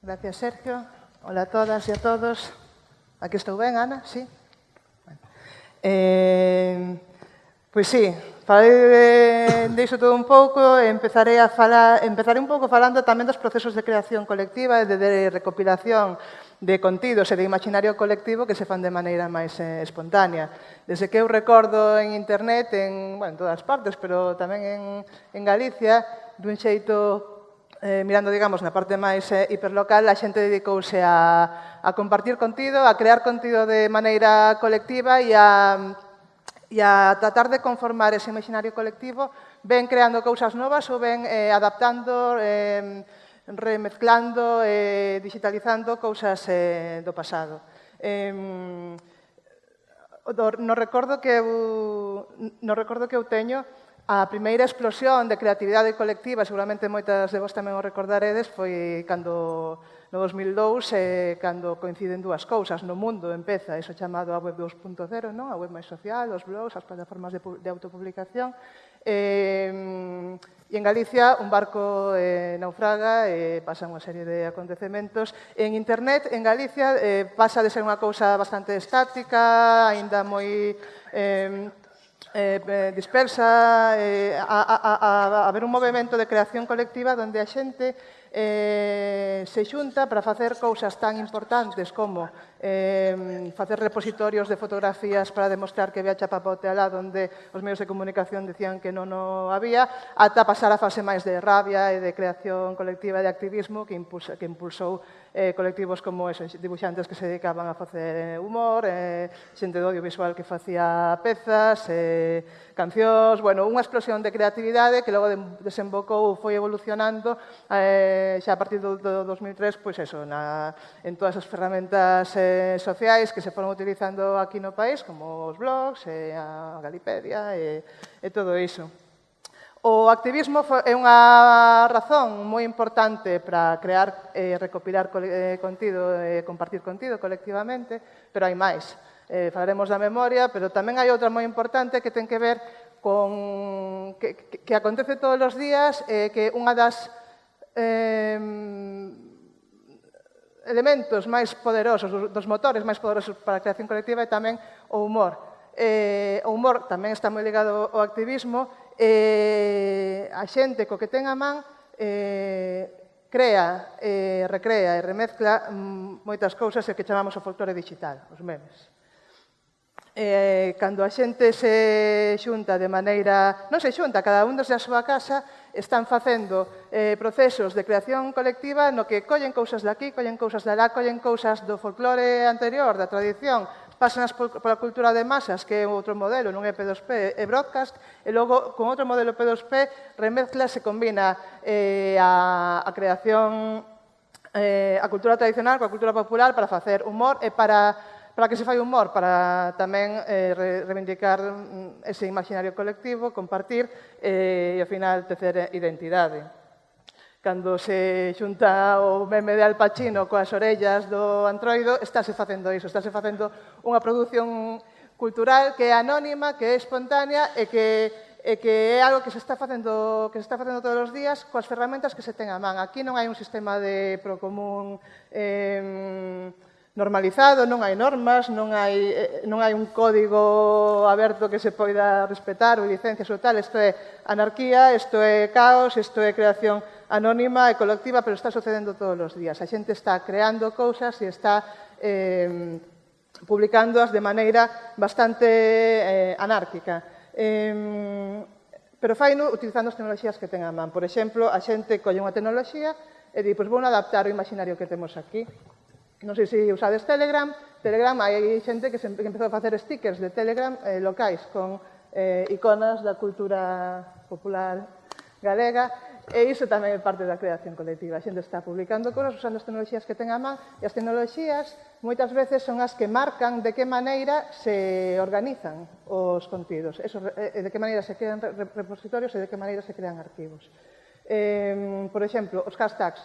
Gracias, Sergio. Hola a todas e a todos. Aquí estou ben, Ana? Sí? Bueno. Eh, pois sí, falei eh, de, de iso todo un pouco e empezarei, a falar, empezarei un pouco falando tamén dos procesos de creación colectiva e de, de recopilación de contidos e de imaginario colectivo que se fan de maneira máis eh, espontánea. Desde que eu recordo en internet, en, bueno, en todas partes, pero tamén en, en Galicia, dun xeito eh, mirando, digamos, na parte máis eh, hiperlocal, a xente dedicouse a, a compartir contido, a crear contido de maneira colectiva e a, e a tratar de conformar ese imaginario colectivo, ben creando cousas novas ou ben eh, adaptando, eh, remezclando, eh, digitalizando cousas eh, do pasado. Eh, no recordo que eu, no recordo que eu teño, A primeira explosión de creatividade colectiva, seguramente moitas de vos tamén o recordaredes, foi cando no 2002, eh, cando coinciden dúas cousas no mundo, empeza iso chamado a web 2.0, non? a web máis social, os blogs, as plataformas de, de autopublicación, eh, e en Galicia un barco eh, naufraga e eh, pasan unha serie de acontecementos. En internet, en Galicia, eh, pasa de ser unha cousa bastante estática, aínda moi... Eh, eh, eh, dispersa, eh, a, a, a, a haber un movimento de creación colectiva donde a xente eh, se xunta para facer cousas tan importantes como eh, facer repositorios de fotografías para demostrar que había chapapote alá donde os medios de comunicación decían que non o había, ata pasar a fase máis de rabia e de creación colectiva de activismo que, impulsa, que impulsou eh, colectivos como eso, dibuixantes que se dedicaban a facer eh, humor, eh, xente do audiovisual que facía pezas, eh, cancións, bueno, unha explosión de creatividade que logo de, desembocou, foi evolucionando eh, xa a partir do, do 2003, pois eso, na, en todas as ferramentas eh, sociais que se foron utilizando aquí no país, como os blogs, eh, a Galipedia e, e todo iso. O activismo é unha razón moi importante para crear e recopilar contido e compartir contido colectivamente, pero hai máis. Eh, falaremos da memoria, pero tamén hai outra moi importante que ten que ver con que, que, que acontece todos os días eh, que unha das eh, elementos máis poderosos, dos motores máis poderosos para a creación colectiva é tamén o humor. Eh, o humor tamén está moi ligado ao activismo eh, a xente co que ten a man eh, crea, eh, recrea e remezcla mm, moitas cousas e que chamamos o folclore digital, os memes. Eh, cando a xente se xunta de maneira... Non se xunta, cada un desde a súa casa están facendo eh, procesos de creación colectiva no que collen cousas daqui, collen cousas de alá, collen cousas do folclore anterior, da tradición, pásanas pola cultura de masas, que é outro modelo, non é P2P, é broadcast, e logo con outro modelo P2P remezcla se combina eh, a, a creación eh, a cultura tradicional coa cultura popular para facer humor e para para que se fai humor, para tamén eh, reivindicar mm, ese imaginario colectivo, compartir eh, e ao final tecer identidade. Cando se xunta o meme de Al Pacino coas orellas do antroido, estáse facendo iso, estáse facendo unha produción cultural que é anónima, que é espontánea e que e que é algo que se está facendo que se está facendo todos os días coas ferramentas que se ten a man. Aquí non hai un sistema de procomún eh, normalizado, non hai normas, non hai, eh, non hai un código aberto que se poida respetar ou licencias ou tal, isto é anarquía, isto é caos, isto é creación anónima e colectiva, pero está sucedendo todos os días. A xente está creando cousas e está eh, publicándoas de maneira bastante eh, anárquica. Eh, pero faino utilizando as tecnoloxías que ten a man. Por exemplo, a xente colle unha tecnoloxía e di, pois vou adaptar o imaginario que temos aquí Non sei se usades Telegram, Telegram hai xente que, se, que empezou a facer stickers de Telegram eh, locais con eh, iconas da cultura popular galega e iso tamén é parte da creación colectiva. A xente está publicando cosas usando as tecnologías que ten a man e as tecnologías moitas veces son as que marcan de que maneira se organizan os contidos, eso, e eh, de que maneira se crean repositorios e de que maneira se crean arquivos. Eh, por exemplo, os hashtags.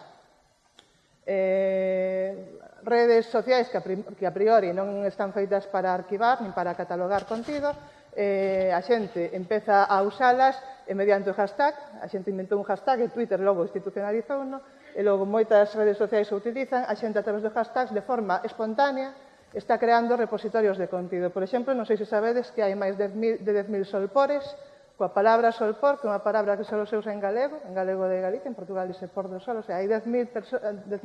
Eh, redes sociais que a priori non están feitas para arquivar nin para catalogar contido, eh, a xente empeza a usalas e mediante o hashtag, a xente inventou un hashtag e Twitter logo institucionalizou, no? e logo moitas redes sociais o utilizan, a xente a través do hashtag de forma espontánea está creando repositorios de contido. Por exemplo, non sei se sabedes que hai máis de 10.000 solpores coa palabra solpor, que é unha palabra que só se usa en galego, en galego de Galicia, en Portugal dice por do sol, o sea, hai 10.000 10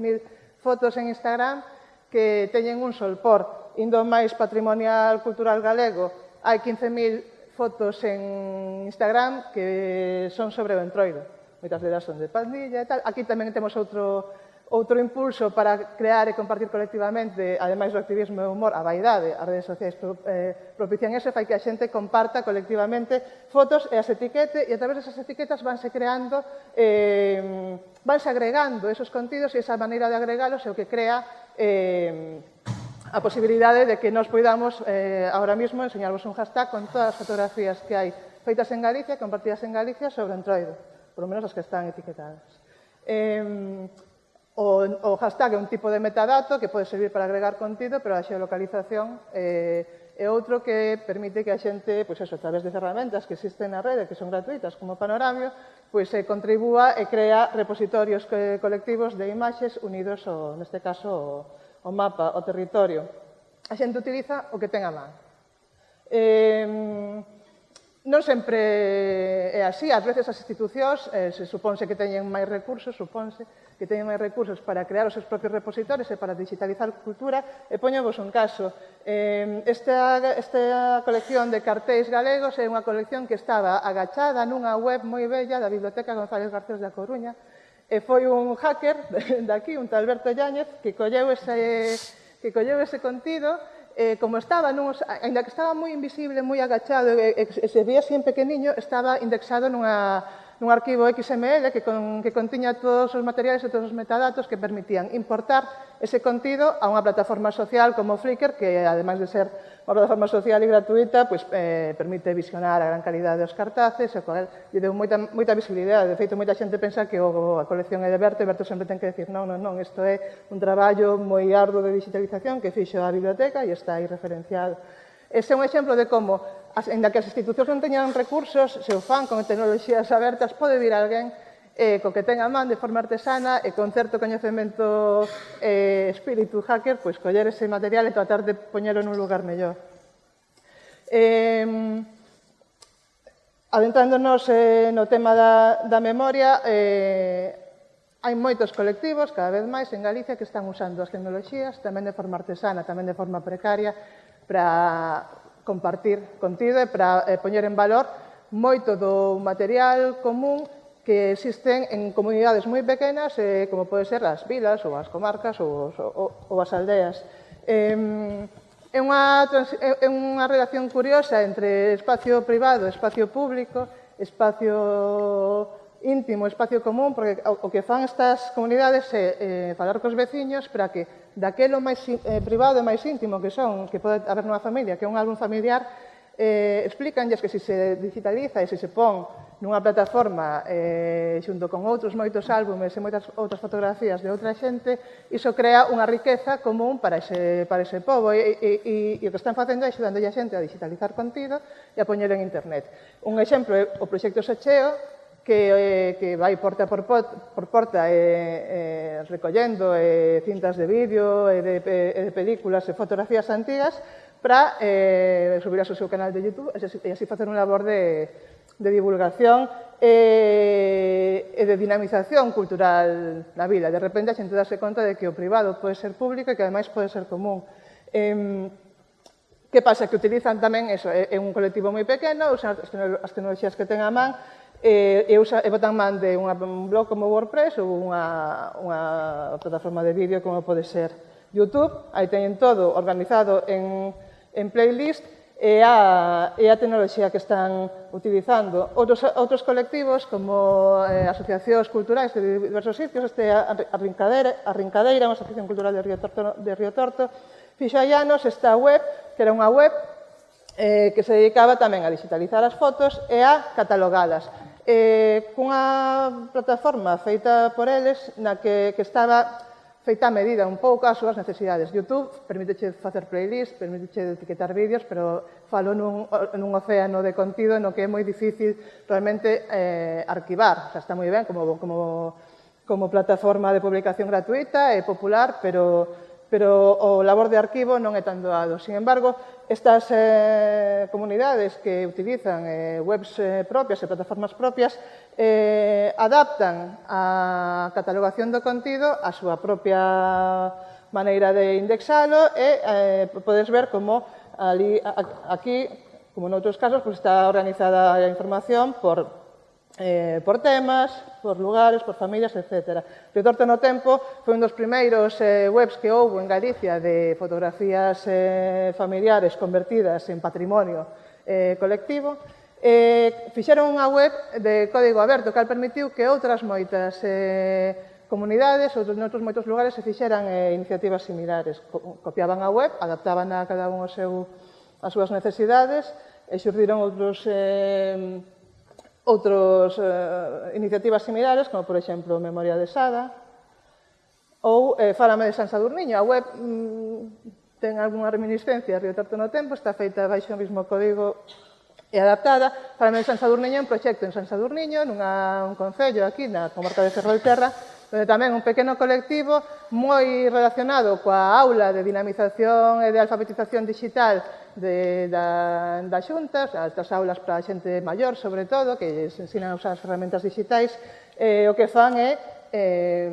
fotos en Instagram que teñen un solpor. Indo máis patrimonial cultural galego, hai 15.000 fotos en Instagram que son sobre o entroido. Moitas delas son de pandilla e tal. Aquí tamén temos outro Outro impulso para crear e compartir colectivamente, ademais do activismo e o humor, a vaidade, as redes sociais eh, propician eso, fai que a xente comparta colectivamente fotos e as etiquete, e a través desas etiquetas vanse creando, eh, vanse agregando esos contidos e esa maneira de agregalos é o que crea eh, a posibilidade de que nos poidamos eh, ahora mismo enseñarvos un hashtag con todas as fotografías que hai feitas en Galicia, compartidas en Galicia sobre o entroido, por lo menos as que están etiquetadas. Eh, O, o hashtag é un tipo de metadato que pode servir para agregar contido, pero a xeolocalización eh, é outro que permite que a xente, pois eso, a través de ferramentas que existen na rede, que son gratuitas, como Panoramio, pois se eh, contribúa e crea repositorios colectivos de imaxes unidos, ao, neste caso, ao, o mapa, ao territorio. A xente utiliza o que ten a man. Eh, non sempre é así. Ás veces as institucións eh, se suponse que teñen máis recursos, suponse que teñen máis recursos para crear os seus propios repositorios e para digitalizar cultura. E poñovos un caso. Eh, esta, esta colección de cartéis galegos é unha colección que estaba agachada nunha web moi bella da Biblioteca González Garcés da Coruña e foi un hacker de aquí, un tal Alberto Llánez, que colleu ese, que colleu ese contido eh, como estaba, nuns, ainda que estaba moi invisible, moi agachado, e, e, e se vía así en pequeniño, estaba indexado nunha, nun arquivo XML que, con, que contiña todos os materiais e todos os metadatos que permitían importar ese contido a unha plataforma social como Flickr, que ademais de ser unha plataforma social e gratuita, pues, eh, permite visionar a gran calidade dos cartaces, o cual lle deu moita, moita visibilidade. De feito, moita xente pensa que o, a colección é de Berto, e Berto sempre ten que decir non, non, non, isto é un traballo moi arduo de digitalización que fixo a biblioteca e está aí referenciado Ese é un exemplo de como, ainda que as institucións non teñan recursos, se o fan con tecnoloxías abertas, pode vir alguén eh, co que ten a man de forma artesana e con certo coñecemento eh, espírito hacker, pois coller ese material e tratar de poñelo nun lugar mellor. Eh, adentrándonos eh, no tema da, da memoria, eh, hai moitos colectivos, cada vez máis en Galicia, que están usando as tecnoloxías, tamén de forma artesana, tamén de forma precaria, para compartir contido e para eh, poñer en valor moito do material común que existen en comunidades moi pequenas, eh, como pode ser as vilas ou as comarcas ou, ou, ou as aldeas. Eh, é unha, é unha relación curiosa entre espacio privado e espacio público, espacio íntimo, espacio común, porque o que fan estas comunidades é eh, falar cos veciños para que daquelo máis eh, privado e máis íntimo que son, que pode haber nunha familia, que é un álbum familiar, eh, explícanlles que se se digitaliza e se se pon nunha plataforma eh, xunto con outros moitos álbumes e moitas outras fotografías de outra xente, iso crea unha riqueza común para ese, para ese povo e, e, e, e o que están facendo é axudando a xente a digitalizar contido e a poñelo en internet. Un exemplo é o proxecto Socheo, que, eh, que vai porta por, pot, por porta eh, eh, recollendo eh, cintas de vídeo, e eh, de, eh, eh de películas e fotografías antigas para eh, subir ao seu canal de YouTube e así facer un labor de, de divulgación eh, e de dinamización cultural da vila. De repente a xente darse conta de que o privado pode ser público e que ademais pode ser común. Eh, que pasa? Que utilizan tamén eso, eh, é un colectivo moi pequeno, usan as tecnoloxías que ten a man, eh, e, usa, e botan man de unha, un blog como WordPress ou unha, unha plataforma de vídeo como pode ser YouTube. Aí teñen todo organizado en, en playlist e a, e a tecnoloxía que están utilizando. Outros, outros colectivos, como eh, asociacións culturais de diversos sitios, este a Rincadeira, a Rincadeira unha asociación cultural de Río Torto, de Río Torto fixo hai anos esta web, que era unha web eh, que se dedicaba tamén a digitalizar as fotos e a catalogalas eh, cunha plataforma feita por eles na que, que estaba feita a medida un pouco as súas necesidades. YouTube permiteche facer playlist, permiteche etiquetar vídeos, pero falo nun, nun océano de contido no que é moi difícil realmente eh, arquivar. O sea, está moi ben como, como, como plataforma de publicación gratuita e popular, pero pero o labor de arquivo non é tan doado. Sin embargo, estas eh, comunidades que utilizan eh, webs eh, propias e plataformas propias eh, adaptan a catalogación do contido a súa propia maneira de indexalo e eh, podes ver como ali, aquí, como noutros casos, pues está organizada a información por eh, por temas, por lugares, por familias, etc. Retorta no Tempo foi un dos primeiros eh, webs que houve en Galicia de fotografías eh, familiares convertidas en patrimonio eh, colectivo. Eh, fixeron unha web de código aberto, que permitiu que outras moitas eh, comunidades ou noutros moitos lugares se fixeran eh, iniciativas similares. Copiaban a web, adaptaban a cada un o seu, as súas necesidades e xurdiron outros eh, outros eh, iniciativas similares, como por exemplo Memoria de Sada, ou eh, Fálame de San Sadurniño. A web mm, ten algunha reminiscencia, Río Tarto no Tempo, está feita baixo o mesmo código e adaptada. Fálame de San Sadurniño é un proxecto en San Sadurniño, nunha, un concello aquí na comarca de Cerro Terra, pero tamén un pequeno colectivo moi relacionado coa aula de dinamización e de alfabetización digital de, da, da xunta, altas aulas para a xente maior, sobre todo, que ensinan a usar as ferramentas digitais, eh, o que fan é eh,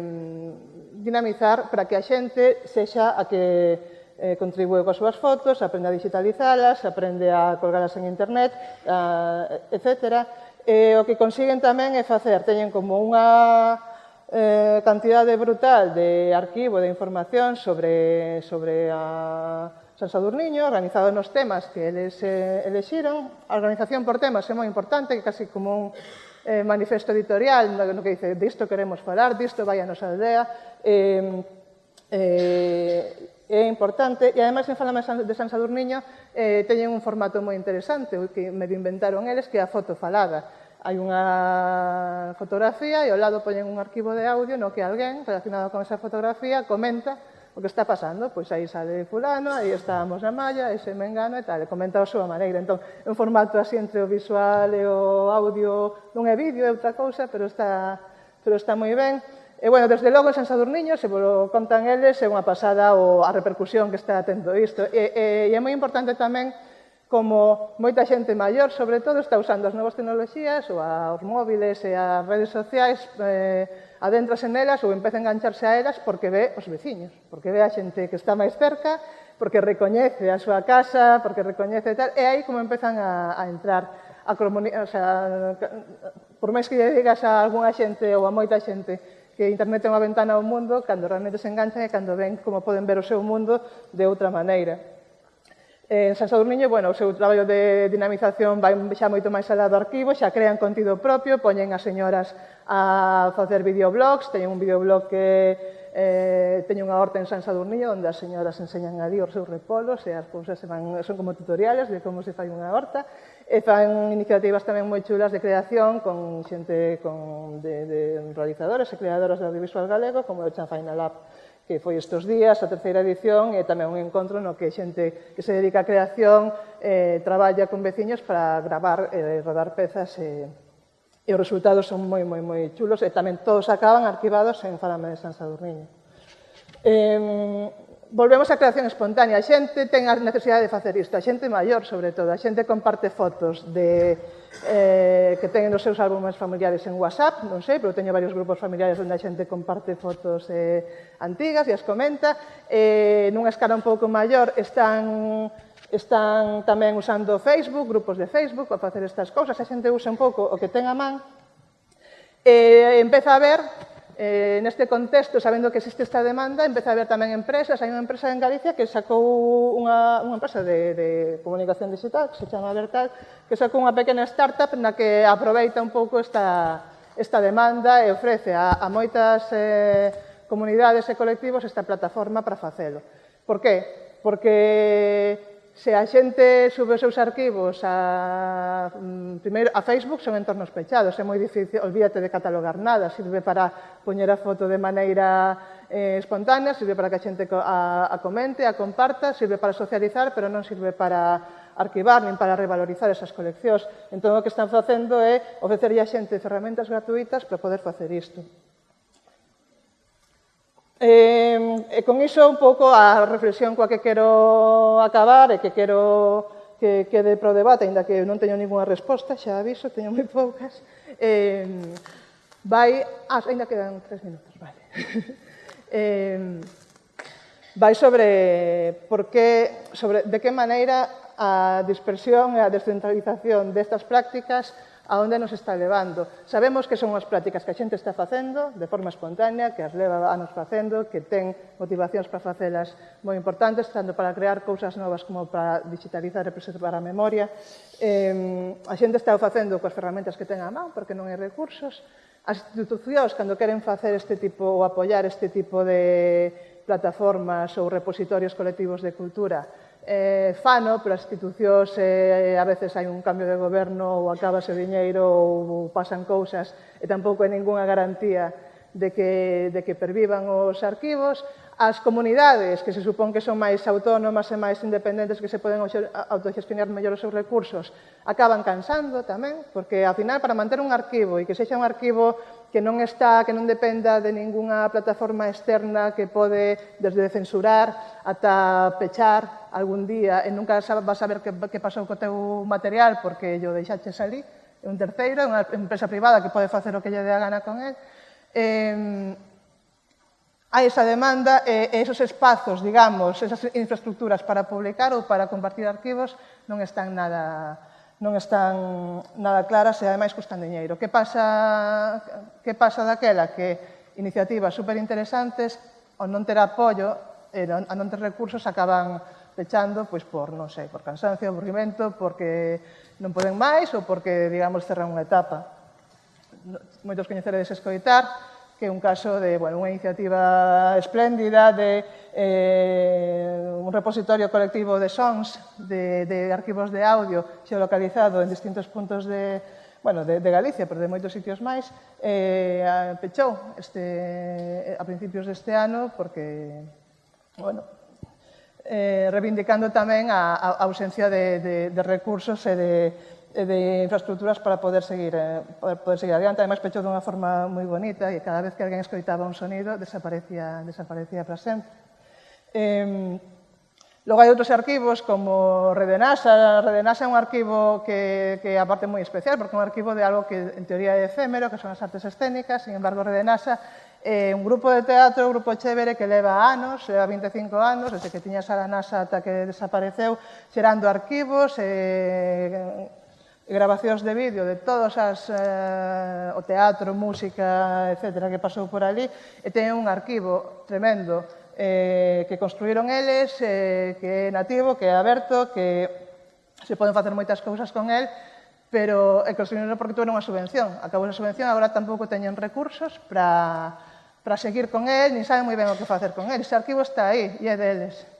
dinamizar para que a xente sexa a que eh, contribúe coas súas fotos, aprende a digitalizalas, aprende a colgalas en internet, a, etc. E o que consiguen tamén é facer, teñen como unha eh, cantidade brutal de arquivo de información sobre, sobre a San Sadurniño, organizado nos temas que eles eh, elexiron. A organización por temas é moi importante, casi como un eh, manifesto editorial, no, no que dice, disto queremos falar, disto vai a nosa aldea. Eh, eh, é importante e ademais en Falame de San Sadurniño eh, teñen un formato moi interesante que me inventaron eles que é a foto falada hai unha fotografía e ao lado poñen un arquivo de audio no que alguén relacionado con esa fotografía comenta o que está pasando, pois aí sale fulano, aí estábamos na malla, ese engano e tal, e comenta a súa maneira. Entón, é un formato así entre o visual e o audio, non é vídeo, é outra cousa, pero está, pero está moi ben. E, bueno, desde logo, en San Sadurniño, se vos contan eles, é unha pasada o, a repercusión que está tendo isto. E, e, e é moi importante tamén como moita xente maior, sobre todo, está usando as novas tecnologías ou aos móviles e as redes sociais, eh, adéntrase nelas ou empeza a engancharse a elas porque ve os veciños, porque ve a xente que está máis cerca, porque recoñece a súa casa, porque recoñece tal, e aí como empezan a, a entrar a o sea, por máis que lle digas a algunha xente ou a moita xente que internet é unha ventana ao mundo, cando realmente se enganchan e cando ven como poden ver o seu mundo de outra maneira. Eh, en San Sadurniño, bueno, o seu traballo de dinamización vai xa moito máis alá do arquivo, xa crean contido propio, poñen as señoras a facer videoblogs, teñen un videoblog que eh, teñen unha horta en San Sadurniño onde as señoras enseñan a dir os seus repolos e as cousas se van, son como tutoriales de como se fai unha horta. E fan iniciativas tamén moi chulas de creación con xente con, de, de realizadores e creadoras de audiovisual galego como o Chanfaina Lab que foi estes días, a terceira edición, e tamén un encontro no que xente que se dedica á creación eh, traballa con veciños para gravar e eh, rodar pezas e, eh, e os resultados son moi, moi, moi chulos e tamén todos acaban arquivados en Falame de San Sadurniño. Eh, volvemos á creación espontánea. A xente ten a necesidade de facer isto, a xente maior, sobre todo. A xente comparte fotos de, eh, que teñen nos seus álbumes familiares en WhatsApp, non sei, pero teño varios grupos familiares onde a xente comparte fotos eh, antigas e as comenta. Eh, nunha escala un pouco maior están están tamén usando Facebook, grupos de Facebook, para facer estas cousas. A xente usa un pouco o que ten a man. Eh, empeza a ver Eh, neste contexto, sabendo que existe esta demanda, empeza a haber tamén empresas. Hai unha empresa en Galicia que sacou unha, unha empresa de, de comunicación digital, que se chama Vertal, que sacou unha pequena startup na que aproveita un pouco esta, esta demanda e ofrece a, a moitas eh, comunidades e colectivos esta plataforma para facelo. Por qué? Porque se a xente sube os seus arquivos a, mm, primeiro, a Facebook son entornos pechados, é moi difícil, olvídate de catalogar nada, sirve para poñer a foto de maneira eh, espontánea, sirve para que a xente a, a comente, a comparta, sirve para socializar, pero non sirve para arquivar nin para revalorizar esas coleccións. Entón, o que están facendo é ofrecerlle a xente ferramentas gratuitas para poder facer isto. E, e con iso un pouco a reflexión coa que quero acabar e que quero que quede pro debate, aínda que non teño ninguna resposta, xa aviso, teño moi poucas. Eh, vai, ah, ainda quedan tres minutos, vale. eh, vai sobre por que, sobre de que maneira a dispersión e a descentralización destas prácticas a onde nos está levando. Sabemos que son as prácticas que a xente está facendo de forma espontánea, que as leva anos facendo, que ten motivacións para facelas moi importantes, tanto para crear cousas novas como para digitalizar e preservar a memoria. Eh, a xente está facendo coas ferramentas que ten a man, porque non hai recursos. As institucións, cando queren facer este tipo ou apoiar este tipo de plataformas ou repositorios colectivos de cultura, eh, fano, pero as institucións eh, a veces hai un cambio de goberno ou acabase o diñeiro ou pasan cousas e tampouco hai ningunha garantía de que, de que pervivan os arquivos. As comunidades, que se supón que son máis autónomas e máis independentes, que se poden autogestionar mellor os seus recursos, acaban cansando tamén, porque, ao final, para manter un arquivo e que sexa un arquivo que non está, que non dependa de ningunha plataforma externa que pode desde censurar ata pechar algún día e nunca vas a saber que, que pasou co teu material porque yo deixaches salir é un terceiro, é unha empresa privada que pode facer o que lle dé a gana con él. Eh, hai esa demanda e eh, esos espazos, digamos, esas infraestructuras para publicar ou para compartir arquivos non están nada, non están nada claras e ademais custan diñeiro. Que pasa, que pasa daquela que iniciativas superinteresantes ou non ter apoio e non, a non ter recursos acaban pechando pois, por, non sei, por cansancio, aburrimento, porque non poden máis ou porque, digamos, cerran unha etapa. Moitos coñeceredes escoitar, que é un caso de bueno, unha iniciativa espléndida de eh, un repositorio colectivo de sons, de, de arquivos de audio xeolocalizado en distintos puntos de, bueno, de, de Galicia, pero de moitos sitios máis, eh, pechou este, a principios deste ano porque, bueno, eh, reivindicando tamén a, a ausencia de, de, de recursos e de, Eh, de infraestructuras para poder seguir, eh, poder seguir adiante. Ademais, pechou dunha forma moi bonita e cada vez que alguén escoitaba un sonido desaparecía, desaparecía para sempre. Eh, logo hai outros arquivos como Redenasa. Redenasa é un arquivo que, que é moi especial porque é un arquivo de algo que en teoría é efémero, que son as artes escénicas. Sin embargo, Redenasa é un grupo de teatro, un grupo chévere que leva anos, leva 25 anos, desde que tiña Sara Nasa ata que desapareceu, xerando arquivos, eh, grabacións de vídeo de todas as eh, o teatro, música, etcétera, que pasou por ali, e ten un arquivo tremendo eh, que construíron eles, eh, que é nativo, que é aberto, que se poden facer moitas cousas con el, pero e construíron porque tuveron unha subvención. Acabou a subvención, agora tampouco teñen recursos para para seguir con el, nin saben moi ben o que facer con el. Ese arquivo está aí, e é deles.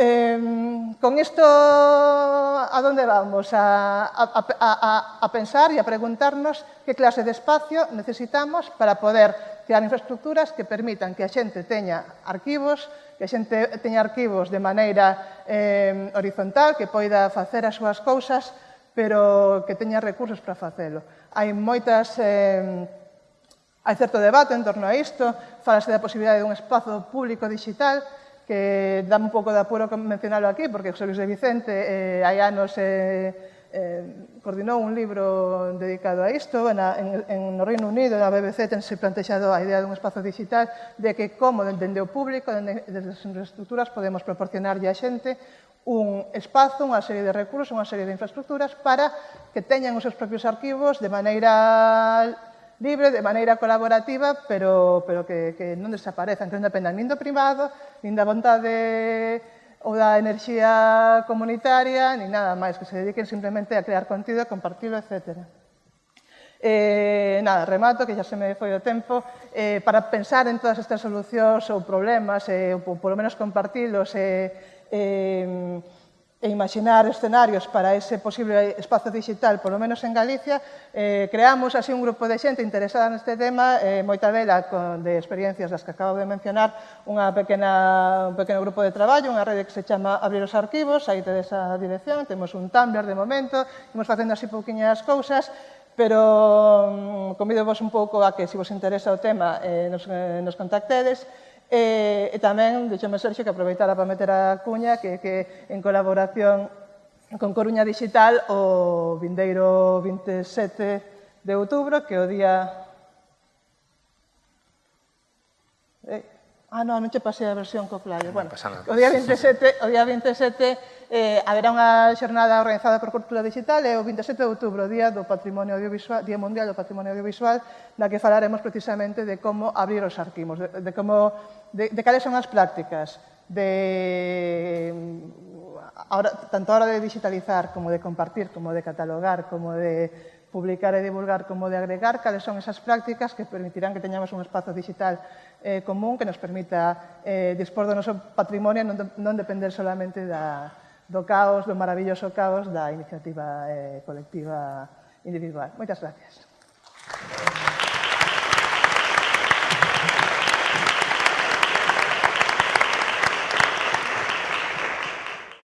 Eh, con isto, ¿a donde vamos? A, a, a, a, pensar e a preguntarnos que clase de espacio necesitamos para poder crear infraestructuras que permitan que a xente teña arquivos, que a xente teña arquivos de maneira eh, horizontal, que poida facer as súas cousas, pero que teña recursos para facelo. Hai moitas... Eh, hai certo debate en torno a isto, falase da posibilidade dun espazo público digital, que dá un pouco de apuro mencionalo aquí, porque José Luis de Vicente eh, hai anos eh, eh, coordinou un libro dedicado a isto, en, a, en, en no Reino Unido, na BBC, tense plantexado a idea dun espazo digital de que como dende o público, dende, dende as infraestructuras, podemos proporcionarlle a xente un espazo, unha serie de recursos, unha serie de infraestructuras para que teñan os seus propios arquivos de maneira libres de maneira colaborativa, pero, pero que, que non desaparezan, que non entón dependan nin do privado, nin da vontade ou da enerxía comunitaria, nin nada máis, que se dediquen simplemente a crear contido, a compartilo, etc. Eh, nada, remato, que xa se me foi o tempo, eh, para pensar en todas estas solucións ou problemas, eh, ou polo menos compartilos, eh, eh, e imaginar escenarios para ese posible espazo digital, polo menos en Galicia, eh, creamos así un grupo de xente interesada neste tema, eh, moita dela con, de experiencias das que acabo de mencionar, unha pequena, un pequeno grupo de traballo, unha rede que se chama Abrir os Arquivos, aí tedes a dirección, temos un Tumblr de momento, imos facendo así pouquiñas cousas, pero um, convido vos un pouco a que, se vos interesa o tema, eh, nos, eh, nos contactedes, E, e tamén, deixome Sergio que aproveitara para meter a cuña, que, que en colaboración con Coruña Digital o vindeiro 27 de outubro, que o día... Eh, ah, non, non che pasei a versión co flyer. Bueno, o día 27, o día 27 eh, haberá unha xornada organizada por Cultura Digital eh, e o 27 de outubro, Día do Patrimonio Audiovisual, Día Mundial do Patrimonio Audiovisual, na que falaremos precisamente de como abrir os arquivos, de, de como de, de cales son as prácticas de mm, ahora, tanto a hora de digitalizar como de compartir, como de catalogar, como de publicar e divulgar como de agregar cales son esas prácticas que permitirán que teñamos un espazo digital eh, común que nos permita eh, dispor do noso patrimonio e non, non depender solamente da, do caos, do maravilloso caos da iniciativa eh, colectiva individual. Moitas gracias.